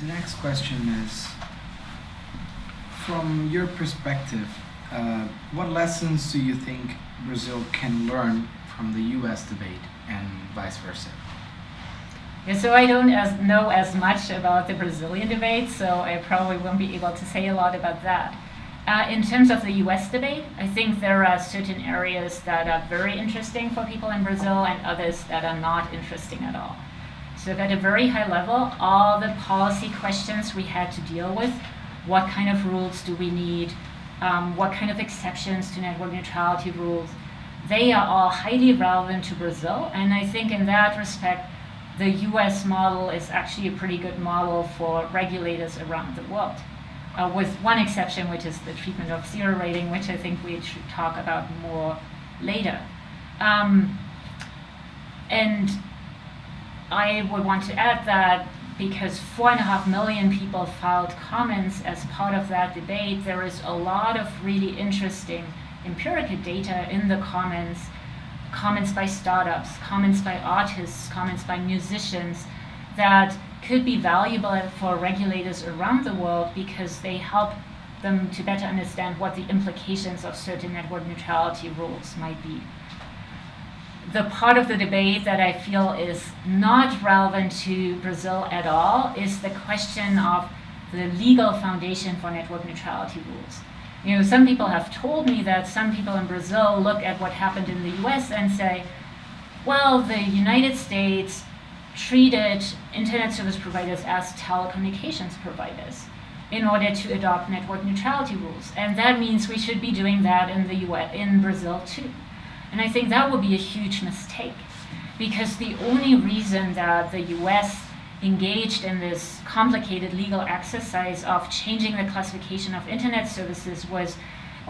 the next question is, from your perspective, uh, what lessons do you think Brazil can learn from the U.S. debate and vice versa? Yeah, so I don't as, know as much about the Brazilian debate, so I probably won't be able to say a lot about that. Uh, in terms of the US debate, I think there are certain areas that are very interesting for people in Brazil and others that are not interesting at all. So at a very high level, all the policy questions we had to deal with, what kind of rules do we need, um, what kind of exceptions to network neutrality rules, they are all highly relevant to Brazil. And I think in that respect, the US model is actually a pretty good model for regulators around the world. Uh, with one exception, which is the treatment of zero rating, which I think we should talk about more later. Um, and I would want to add that because four and a half million people filed comments as part of that debate, there is a lot of really interesting empirical data in the comments comments by startups, comments by artists, comments by musicians that could be valuable for regulators around the world because they help them to better understand what the implications of certain network neutrality rules might be. The part of the debate that I feel is not relevant to Brazil at all is the question of the legal foundation for network neutrality rules. You know, some people have told me that some people in Brazil look at what happened in the US and say, well, the United States treated internet service providers as telecommunications providers in order to adopt network neutrality rules. And that means we should be doing that in the US, in Brazil too. And I think that would be a huge mistake because the only reason that the US engaged in this complicated legal exercise of changing the classification of internet services was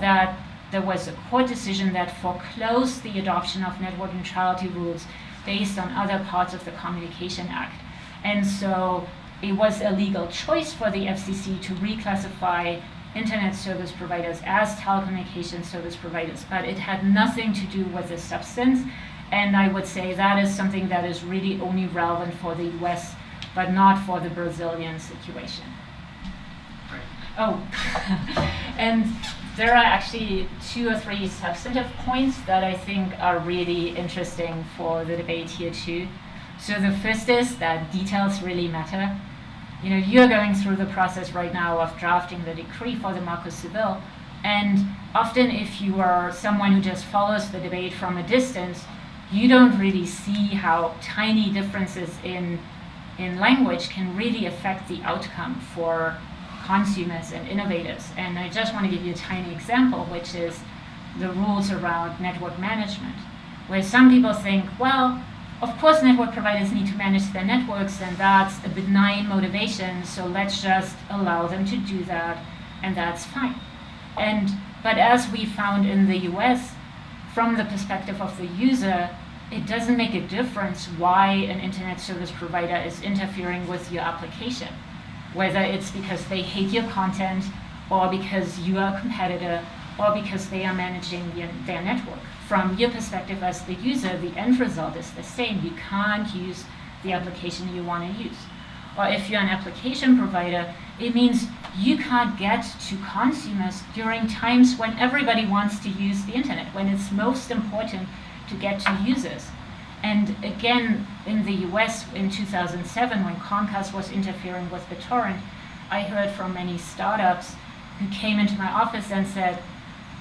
that there was a court decision that foreclosed the adoption of network neutrality rules based on other parts of the Communication Act. And so it was a legal choice for the FCC to reclassify internet service providers as telecommunication service providers, but it had nothing to do with the substance. And I would say that is something that is really only relevant for the US but not for the Brazilian situation. Right. Oh, and there are actually two or three substantive points that I think are really interesting for the debate here too. So the first is that details really matter. You know, you're going through the process right now of drafting the decree for the Marco Civil, and often if you are someone who just follows the debate from a distance, you don't really see how tiny differences in in language can really affect the outcome for consumers and innovators. And I just want to give you a tiny example, which is the rules around network management, where some people think, well, of course network providers need to manage their networks and that's a benign motivation, so let's just allow them to do that and that's fine. And But as we found in the US, from the perspective of the user, it doesn't make a difference why an internet service provider is interfering with your application, whether it's because they hate your content or because you are a competitor or because they are managing their network. From your perspective as the user, the end result is the same. You can't use the application you want to use. Or if you're an application provider, it means you can't get to consumers during times when everybody wants to use the internet, when it's most important to get to users. And again, in the US in 2007, when Comcast was interfering with BitTorrent, I heard from many startups who came into my office and said,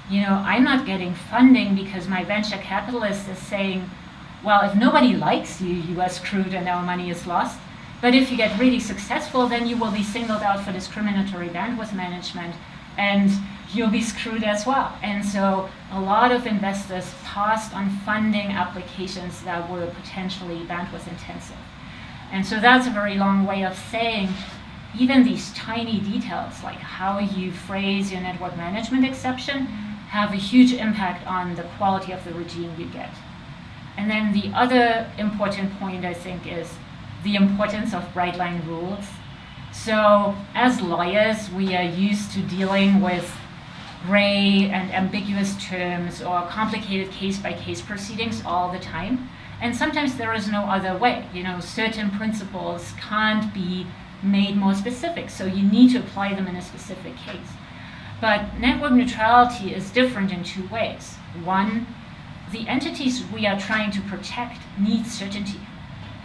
you know, I'm not getting funding because my venture capitalist is saying, well, if nobody likes you, you are screwed and our money is lost. But if you get really successful, then you will be singled out for discriminatory bandwidth management and you'll be screwed as well. And so a lot of investors passed on funding applications that were potentially bandwidth intensive. And so that's a very long way of saying even these tiny details, like how you phrase your network management exception, have a huge impact on the quality of the regime you get. And then the other important point, I think, is the importance of bright line rules. So as lawyers, we are used to dealing with gray and ambiguous terms or complicated case-by-case -case proceedings all the time. And sometimes there is no other way. You know, certain principles can't be made more specific. So you need to apply them in a specific case. But network neutrality is different in two ways. One, the entities we are trying to protect need certainty.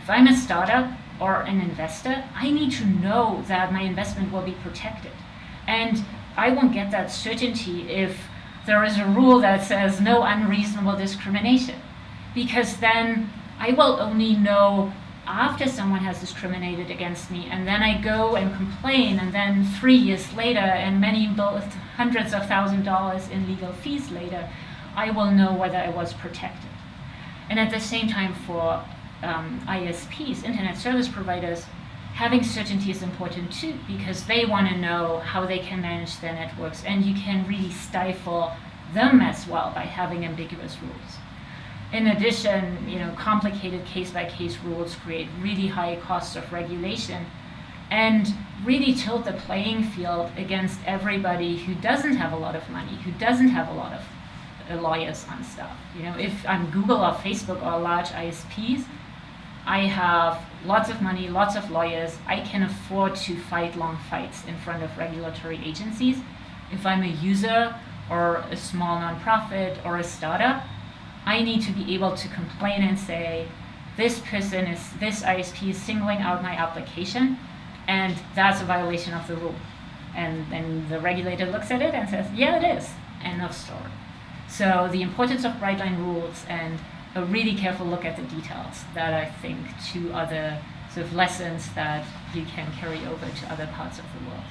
If I'm a startup or an investor, I need to know that my investment will be protected. And I won't get that certainty if there is a rule that says no unreasonable discrimination. Because then I will only know after someone has discriminated against me, and then I go and complain, and then three years later, and many hundreds of thousand dollars in legal fees later, I will know whether I was protected. And at the same time, for um, ISPs, internet service providers, having certainty is important too because they want to know how they can manage their networks, and you can really stifle them as well by having ambiguous rules. In addition, you know, complicated case-by-case rules create really high costs of regulation and really tilt the playing field against everybody who doesn't have a lot of money, who doesn't have a lot of uh, lawyers on staff. You know, if I'm Google or Facebook or large ISPs, I have lots of money, lots of lawyers. I can afford to fight long fights in front of regulatory agencies. If I'm a user or a small nonprofit or a startup, I need to be able to complain and say, this person is, this ISP is singling out my application, and that's a violation of the rule. And then the regulator looks at it and says, yeah, it is. End of story. So the importance of bright line rules and a really careful look at the details that I think two other sort of lessons that you can carry over to other parts of the world.